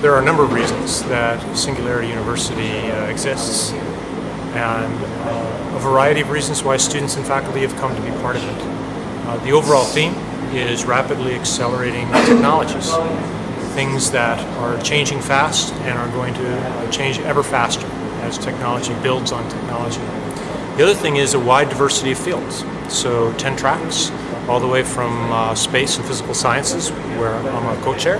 There are a number of reasons that Singularity University uh, exists and uh, a variety of reasons why students and faculty have come to be part of it. Uh, the overall theme is rapidly accelerating technologies, things that are changing fast and are going to uh, change ever faster as technology builds on technology. The other thing is a wide diversity of fields. So 10 tracks, all the way from uh, space and physical sciences, where I'm a co-chair,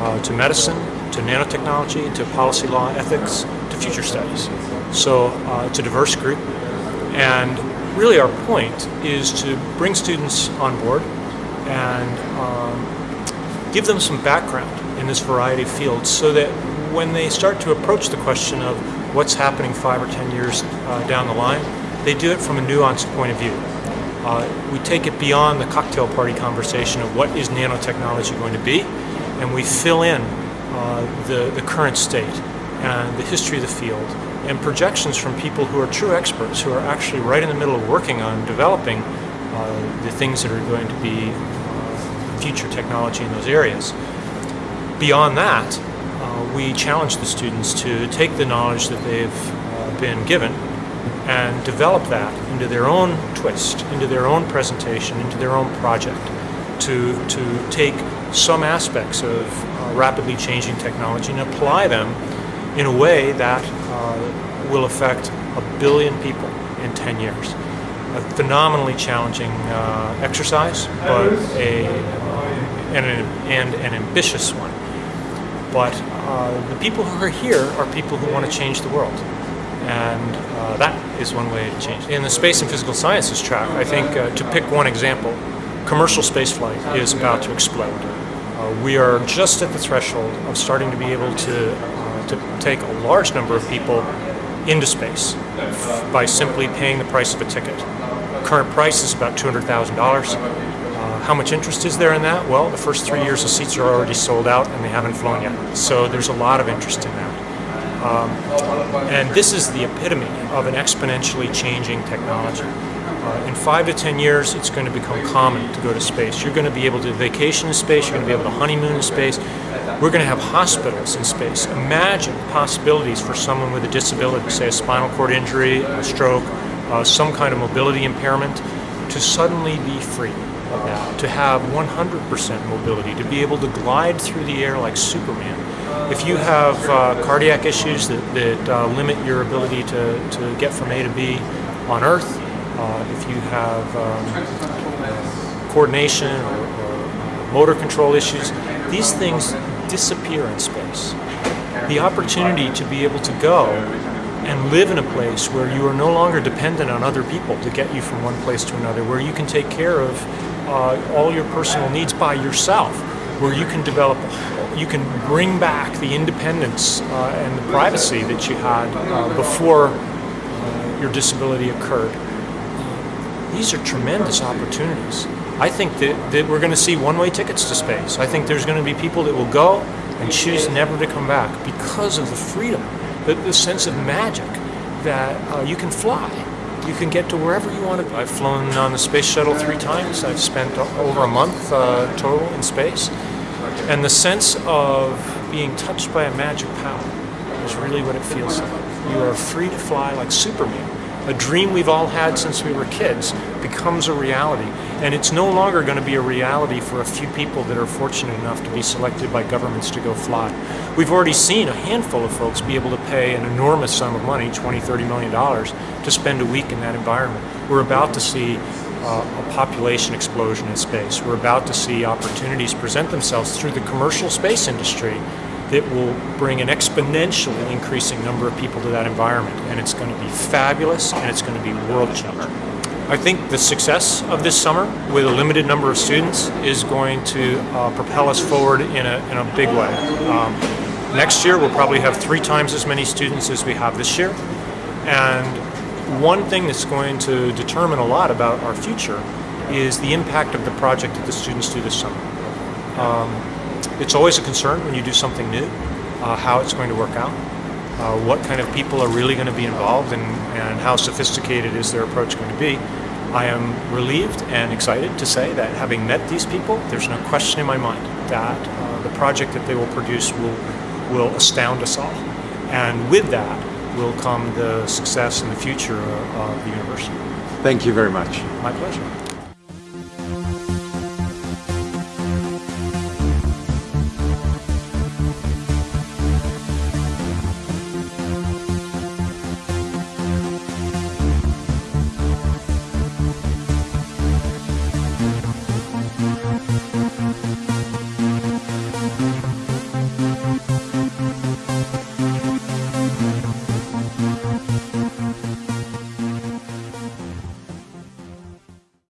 uh, to medicine, to nanotechnology, to policy law, ethics, to future studies. So uh, it's a diverse group. And really our point is to bring students on board and um, give them some background in this variety of fields so that when they start to approach the question of what's happening five or ten years uh, down the line, they do it from a nuanced point of view. Uh, we take it beyond the cocktail party conversation of what is nanotechnology going to be, and we fill in uh, the, the current state and the history of the field and projections from people who are true experts, who are actually right in the middle of working on developing uh, the things that are going to be uh, future technology in those areas. Beyond that, uh, we challenge the students to take the knowledge that they've uh, been given and develop that into their own twist, into their own presentation, into their own project, to, to take some aspects of uh, rapidly changing technology and apply them in a way that uh, will affect a billion people in 10 years. A phenomenally challenging uh, exercise, but a, and, an, and an ambitious one. But uh, the people who are here are people who want to change the world and uh, that is one way to change. In the space and physical sciences track, I think uh, to pick one example, commercial spaceflight is about to explode. Uh, we are just at the threshold of starting to be able to, uh, to take a large number of people into space by simply paying the price of a ticket. Current price is about $200,000. Uh, how much interest is there in that? Well, the first three years of seats are already sold out and they haven't flown yet. So there's a lot of interest in that. Um, and this is the epitome of an exponentially changing technology. Uh, in five to ten years, it's going to become common to go to space. You're going to be able to vacation in space, you're going to be able to honeymoon in space. We're going to have hospitals in space. Imagine possibilities for someone with a disability, say a spinal cord injury, a stroke, uh, some kind of mobility impairment, to suddenly be free that, to have 100% mobility, to be able to glide through the air like Superman. If you have uh, cardiac issues that, that uh, limit your ability to, to get from A to B on Earth, uh, if you have um, coordination or, or motor control issues, these things disappear in space. The opportunity to be able to go and live in a place where you are no longer dependent on other people to get you from one place to another, where you can take care of uh, all your personal needs by yourself, where you can develop, you can bring back the independence uh, and the privacy that you had uh, before uh, your disability occurred. These are tremendous opportunities. I think that, that we're going to see one-way tickets to space. I think there's going to be people that will go and choose never to come back because of the freedom, the, the sense of magic that uh, you can fly you can get to wherever you want to. Go. I've flown on the space shuttle three times. I've spent over a month uh, total in space. And the sense of being touched by a magic power is really what it feels like. You are free to fly like Superman. A dream we've all had since we were kids becomes a reality. And it's no longer going to be a reality for a few people that are fortunate enough to be selected by governments to go fly. We've already seen a handful of folks be able to pay an enormous sum of money, 20, 30 million dollars, to spend a week in that environment. We're about to see uh, a population explosion in space. We're about to see opportunities present themselves through the commercial space industry that will bring an exponentially increasing number of people to that environment. And it's going to be fabulous and it's going to be world changing. I think the success of this summer with a limited number of students is going to uh, propel us forward in a, in a big way. Um, next year we'll probably have three times as many students as we have this year. And one thing that's going to determine a lot about our future is the impact of the project that the students do this summer. Um, it's always a concern when you do something new, uh, how it's going to work out, uh, what kind of people are really going to be involved and, and how sophisticated is their approach going to be. I am relieved and excited to say that having met these people, there's no question in my mind that uh, the project that they will produce will will astound us all. And with that will come the success and the future of the university. Thank you very much. My pleasure. Thank you.